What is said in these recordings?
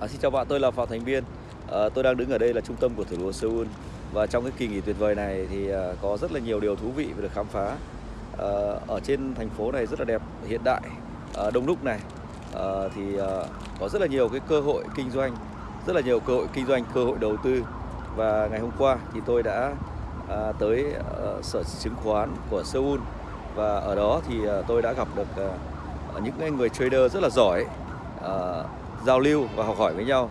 À, xin chào bạn, tôi là Phạm Thành Biên. À, ờ, tôi đang đứng ở đây là trung tâm của thủ đô Seoul và trong cái kỳ nghỉ tuyệt vời này thì à, có rất là nhiều điều thú vị được khám phá. À, ở trên thành phố này rất là đẹp, hiện đại, à, đông đúc này à, thì à, có rất là nhiều cái cơ hội kinh doanh, rất là nhiều cơ hội kinh doanh, cơ hội đầu tư và ngày hôm qua thì tôi đã à, tới à, sở chứng khoán của Seoul và ở đó thì à, tôi đã gặp được à, những người trader rất là giỏi. À, giao lưu và học hỏi với nhau.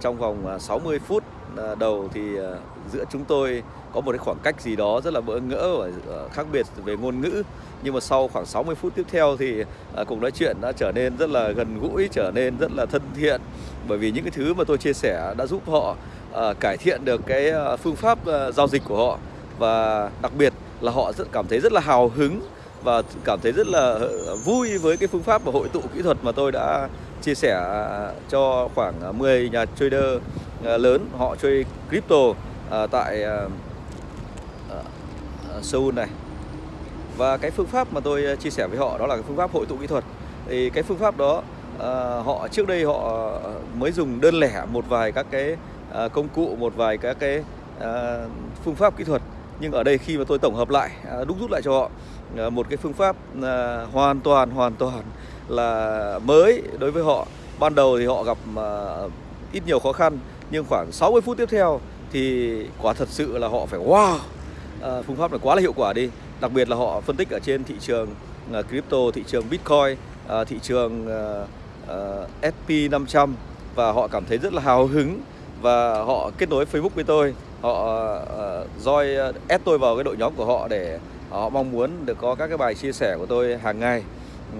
Trong vòng à, 60 phút à, đầu thì à, giữa chúng tôi có một cái khoảng cách gì đó rất là bỡ ngỡ và khác biệt về ngôn ngữ. Nhưng mà sau khoảng 60 phút tiếp theo thì cuộc nói chuyện đã trở nên rất là gần gũi, trở nên rất là thân thiện. Bởi vì những cái thứ mà tôi chia sẻ đã giúp họ cải thiện được cái phương pháp giao dịch của họ. Và đặc biệt là họ rất cảm thấy rất là hào hứng và cảm thấy rất là vui với cái phương pháp và hội tụ kỹ thuật mà tôi đã chia sẻ à, cho khoảng à, 10 nhà trader à, lớn họ chơi crypto tại Seoul này. Và cái phương pháp mà tôi chia sẻ với họ đó là cái phương pháp hội tụ kỹ thuật. Thì cái phương pháp đó họ trước đây họ mới dùng đơn lẻ một vài các cái công cụ, một vài các cái phương pháp kỹ thuật. Nhưng ở đây khi mà tôi tổng hợp lại đúc rút lại cho họ một cái phương pháp hoàn toàn hoàn toàn là mới đối với họ. Ban đầu thì họ gặp uh, ít nhiều khó khăn nhưng khoảng 60 phút tiếp theo thì quả thật sự là họ phải wow uh, phương pháp này quá là hiệu quả đi. Đặc biệt là họ phân tích ở trên thị trường uh, crypto thị trường bitcoin uh, thị trường uh, uh, SP 500 và họ cảm thấy rất là hào hứng và họ kết nối Facebook với tôi. Họ uh, join uh, tôi vào cái đội nhóm của họ để họ mong muốn được có các cái bài chia sẻ của tôi hàng ngày.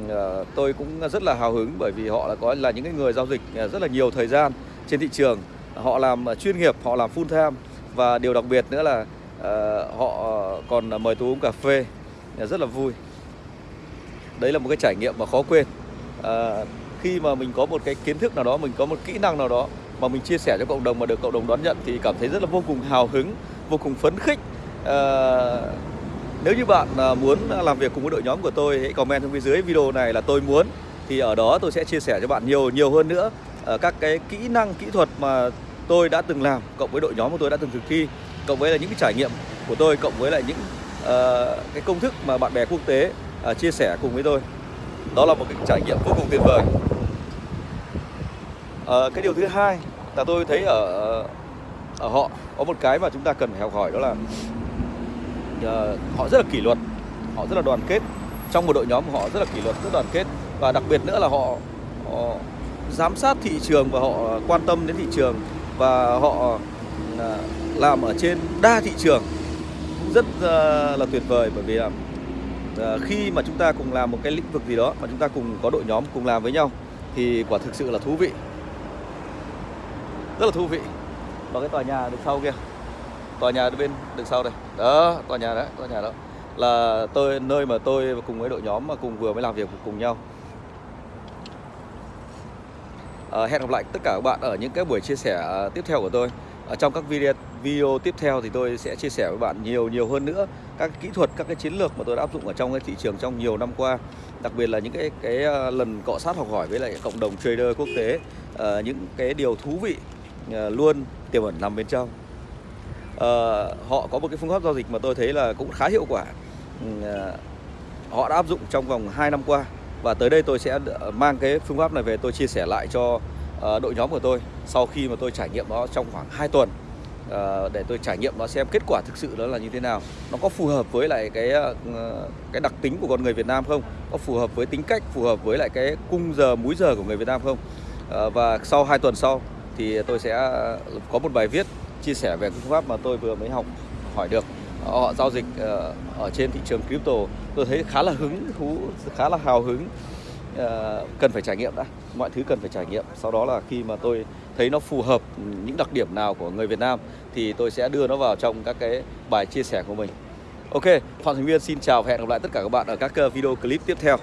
Ờ, tôi cũng rất là hào hứng bởi vì họ là có là những cái người giao dịch ờ, rất là nhiều thời gian trên thị trường. Họ làm ờ, chuyên nghiệp họ làm full time. Và điều đặc biệt nữa là uh, họ còn mời tôi uống cà phê rất là vui. Đấy là một cái trải nghiệm mà khó quên. Uh, khi mà mình có một cái kiến thức nào đó mình có một kỹ năng nào đó mà mình chia sẻ cho cộng đồng mà được cộng đồng đón nhận thì cảm thấy rất là vô cùng hào hứng vô cùng phấn khích. Uh, nếu như bạn à, muốn làm việc cùng với đội nhóm của tôi hãy comment xuống phía dưới video này là tôi muốn. Thì ở đó tôi sẽ chia sẻ cho bạn nhiều nhiều hơn nữa à, các cái kỹ năng kỹ thuật mà tôi đã từng làm cộng với đội nhóm của tôi đã từng thực thi cộng với là những cái trải nghiệm của tôi cộng với lại những uh, cái công thức mà bạn bè quốc tế uh, chia sẻ cùng với tôi. Đó là một cái trải nghiệm vô cùng tuyệt vời. Uh, cái điều thứ hai là tôi thấy ở ờ, ở họ có một cái mà chúng ta cần phải học hỏi đó là Ờ, họ rất là kỷ luật. Họ rất là đoàn kết. Trong một đội nhóm của họ rất là kỷ luật rất đoàn kết. Và đặc biệt nữa là họ, họ giám sát thị trường và họ quan tâm đến thị trường. Và họ ờ, làm ở trên đa thị trường. Cũng rất ờ, là tuyệt vời bởi vì là khi mà chúng ta cùng làm một cái lĩnh vực gì đó mà chúng ta cùng có đội nhóm cùng làm với nhau thì quả thực sự là thú vị. Rất là thú vị. Và cái tòa nhà được sau kia tòa nhà bên đằng sau đây. Đó tòa nhà đó tòa nhà đó. Là tôi nơi mà tôi cùng với đội nhóm mà cùng vừa mới làm việc cùng nhau. À, hẹn gặp lại tất cả các bạn ở những cái buổi chia sẻ à, tiếp theo của tôi. Ở trong các video video tiếp theo thì tôi sẽ chia sẻ với bạn nhiều nhiều hơn nữa các kỹ thuật các cái chiến lược mà tôi đã áp dụng ở trong cái thị trường trong nhiều năm qua. Đặc biệt là những cái cái à, lần cọ sát học hỏi với lại cộng đồng trader quốc tế. À, những cái điều thú vị à, luôn tiềm ẩn nằm bên trong. Ờ, họ có một cái phương pháp giao dịch mà tôi thấy là cũng khá hiệu quả. Ừ, ờ, họ đã áp dụng trong vòng 2 năm qua và tới đây tôi sẽ ờ, mang cái phương pháp này về tôi chia sẻ lại cho đội nhóm của tôi sau khi mà tôi trải nghiệm nó trong khoảng 2 tuần. Để tôi trải nghiệm nó xem kết quả thực sự đó là như thế nào. Nó có phù hợp với lại cái cái đặc tính của con người Việt Nam không? Có phù hợp với tính cách, phù hợp với lại cái cung giờ, múi giờ của người Việt Nam không? Và sau 2 tuần sau thì tôi sẽ có một bài viết chia sẻ về phương pháp mà tôi vừa mới học hỏi được. Họ giao dịch ờ, ở trên thị trường crypto. Tôi thấy khá là hứng thú, khá là hào hứng. Ờ, cần phải trải nghiệm đã. Mọi thứ cần phải trải nghiệm. Sau đó là khi mà tôi thấy nó phù hợp những đặc điểm nào của người Việt Nam thì tôi sẽ đưa nó vào trong các cái bài chia sẻ của mình. Ok, Phạm Thành viên xin chào và hẹn gặp lại tất cả các bạn ở các ờ, video clip tiếp theo.